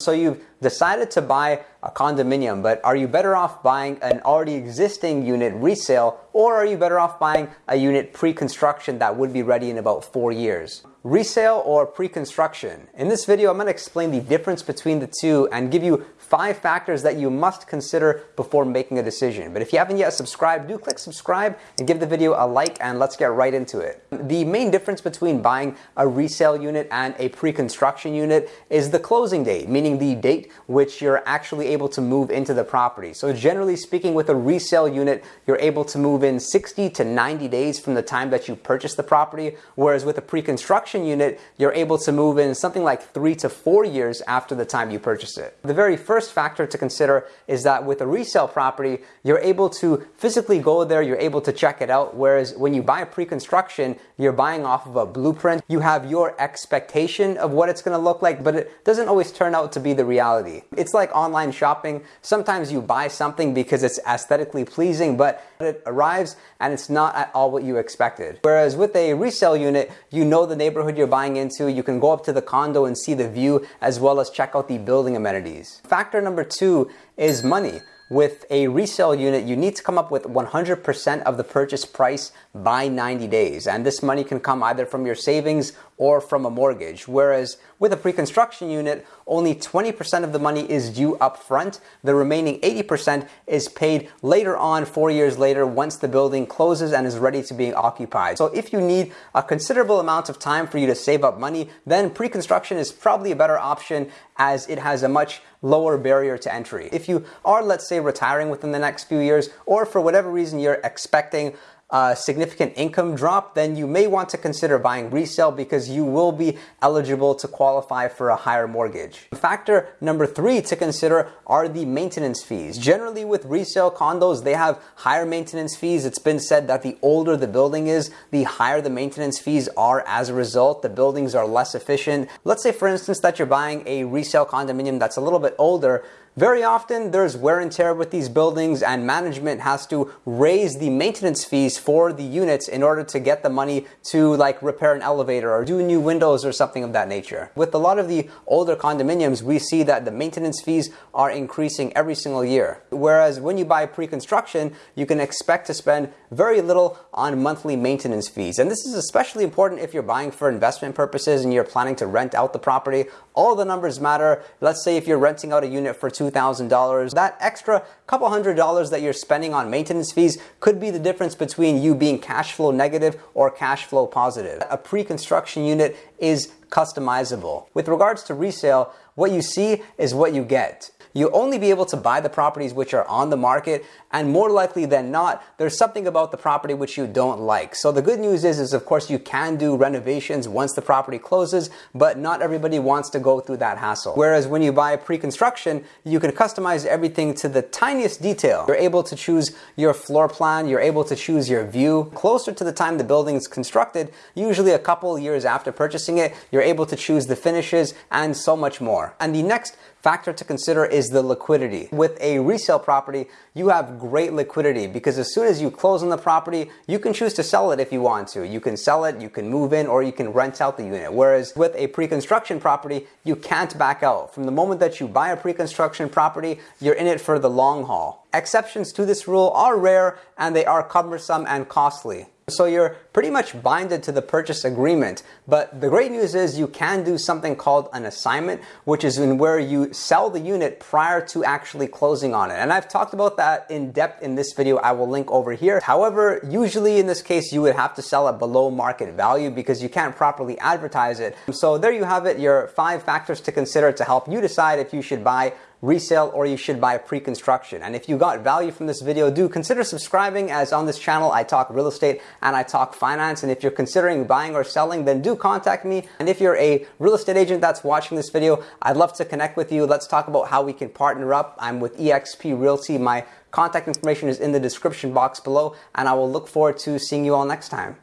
So you've decided to buy a condominium, but are you better off buying an already existing unit resale or are you better off buying a unit pre-construction that would be ready in about four years? Resale or pre-construction? In this video, I'm going to explain the difference between the two and give you five factors that you must consider before making a decision. But if you haven't yet subscribed, do click subscribe and give the video a like and let's get right into it. The main difference between buying a resale unit and a pre-construction unit is the closing date, meaning the date which you're actually able to move into the property. So generally speaking, with a resale unit, you're able to move in 60 to 90 days from the time that you purchase the property, whereas with a pre-construction unit, you're able to move in something like three to four years after the time you purchase it. The very first factor to consider is that with a resale property, you're able to physically go there, you're able to check it out. Whereas when you buy a pre-construction, you're buying off of a blueprint. You have your expectation of what it's going to look like, but it doesn't always turn out to be the reality. It's like online shopping. Sometimes you buy something because it's aesthetically pleasing, but it arrives and it's not at all what you expected. Whereas with a resale unit, you know the neighborhood you're buying into, you can go up to the condo and see the view as well as check out the building amenities. Factor Factor number two is money. With a resale unit, you need to come up with 100% of the purchase price by 90 days. And this money can come either from your savings or from a mortgage. Whereas with a pre-construction unit, only 20% of the money is due up front. The remaining 80% is paid later on, four years later, once the building closes and is ready to be occupied. So if you need a considerable amount of time for you to save up money, then pre-construction is probably a better option as it has a much lower barrier to entry. If you are, let's say, retiring within the next few years, or for whatever reason you're expecting a significant income drop, then you may want to consider buying resale because you will be eligible to qualify for a higher mortgage. Factor number three to consider are the maintenance fees. Generally with resale condos, they have higher maintenance fees. It's been said that the older the building is, the higher the maintenance fees are as a result. The buildings are less efficient. Let's say for instance that you're buying a resale condominium that's a little bit older, very often there's wear and tear with these buildings and management has to raise the maintenance fees for the units in order to get the money to like repair an elevator or do new windows or something of that nature. With a lot of the older condominiums, we see that the maintenance fees are increasing every single year. Whereas when you buy pre-construction, you can expect to spend very little on monthly maintenance fees. And this is especially important if you're buying for investment purposes and you're planning to rent out the property. All the numbers matter. Let's say if you're renting out a unit for $2,000, that extra couple hundred dollars that you're spending on maintenance fees could be the difference between you being cash flow negative or cash flow positive. A pre-construction unit is customizable. With regards to resale, what you see is what you get you'll only be able to buy the properties which are on the market and more likely than not, there's something about the property which you don't like. So the good news is, is of course you can do renovations once the property closes, but not everybody wants to go through that hassle. Whereas when you buy pre-construction, you can customize everything to the tiniest detail. You're able to choose your floor plan, you're able to choose your view. Closer to the time the building is constructed, usually a couple years after purchasing it, you're able to choose the finishes and so much more. And the next factor to consider is the liquidity. With a resale property, you have great liquidity because as soon as you close on the property, you can choose to sell it if you want to. You can sell it, you can move in, or you can rent out the unit. Whereas with a pre-construction property, you can't back out. From the moment that you buy a pre-construction property, you're in it for the long haul. Exceptions to this rule are rare and they are cumbersome and costly. So you're pretty much binded to the purchase agreement. But the great news is you can do something called an assignment, which is in where you sell the unit prior to actually closing on it. And I've talked about that in depth in this video. I will link over here. However, usually in this case, you would have to sell at below market value because you can't properly advertise it. So there you have it, your five factors to consider to help you decide if you should buy resale or you should buy pre-construction. And if you got value from this video, do consider subscribing as on this channel I talk real estate and I talk finance. And if you're considering buying or selling, then do contact me. And if you're a real estate agent that's watching this video, I'd love to connect with you. Let's talk about how we can partner up. I'm with eXp Realty. My contact information is in the description box below and I will look forward to seeing you all next time.